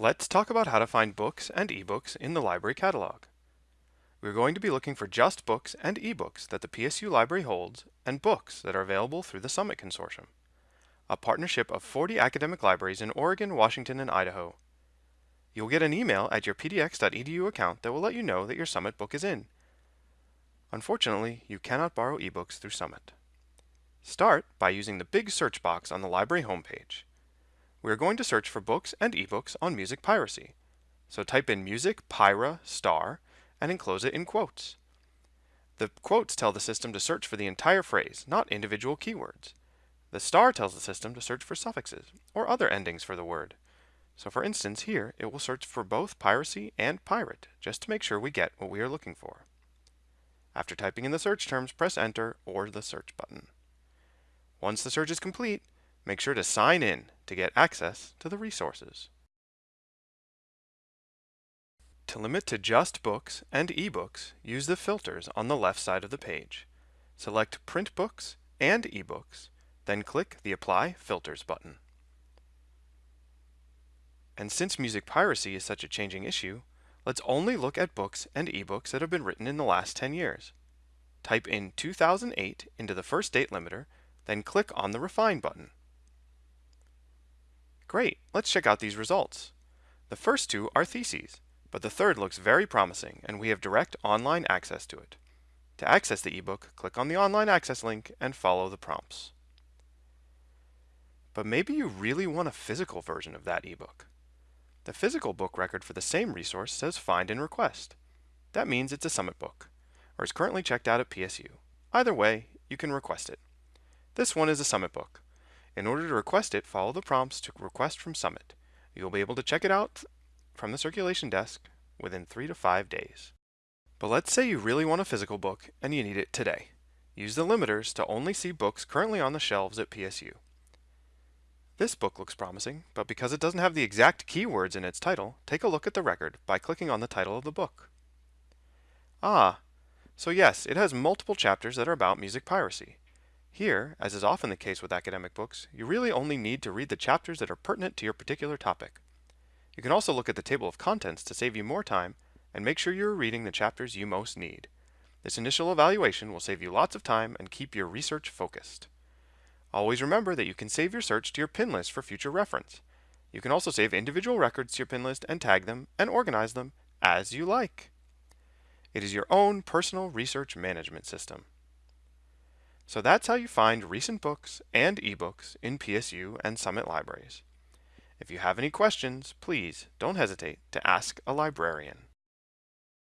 Let's talk about how to find books and ebooks in the library catalog. We're going to be looking for just books and ebooks that the PSU library holds and books that are available through the Summit Consortium, a partnership of 40 academic libraries in Oregon, Washington, and Idaho. You'll get an email at your pdx.edu account that will let you know that your Summit book is in. Unfortunately, you cannot borrow ebooks through Summit. Start by using the big search box on the library homepage we are going to search for books and ebooks on music piracy. So type in music pira star and enclose it in quotes. The quotes tell the system to search for the entire phrase, not individual keywords. The star tells the system to search for suffixes or other endings for the word. So for instance, here it will search for both piracy and pirate just to make sure we get what we are looking for. After typing in the search terms, press enter or the search button. Once the search is complete, make sure to sign in to get access to the resources. To limit to just books and ebooks, use the filters on the left side of the page. Select Print Books and eBooks, then click the Apply Filters button. And since music piracy is such a changing issue, let's only look at books and ebooks that have been written in the last 10 years. Type in 2008 into the first date limiter, then click on the Refine button. Great, let's check out these results. The first two are theses, but the third looks very promising and we have direct online access to it. To access the ebook, click on the online access link and follow the prompts. But maybe you really want a physical version of that ebook. The physical book record for the same resource says Find and Request. That means it's a Summit book, or is currently checked out at PSU. Either way, you can request it. This one is a Summit book, in order to request it, follow the prompts to request from Summit. You'll be able to check it out from the circulation desk within three to five days. But let's say you really want a physical book and you need it today. Use the limiters to only see books currently on the shelves at PSU. This book looks promising, but because it doesn't have the exact keywords in its title, take a look at the record by clicking on the title of the book. Ah, so yes, it has multiple chapters that are about music piracy. Here, as is often the case with academic books, you really only need to read the chapters that are pertinent to your particular topic. You can also look at the table of contents to save you more time and make sure you're reading the chapters you most need. This initial evaluation will save you lots of time and keep your research focused. Always remember that you can save your search to your pin list for future reference. You can also save individual records to your pin list and tag them and organize them as you like. It is your own personal research management system. So that's how you find recent books and ebooks in PSU and Summit libraries. If you have any questions, please don't hesitate to ask a librarian.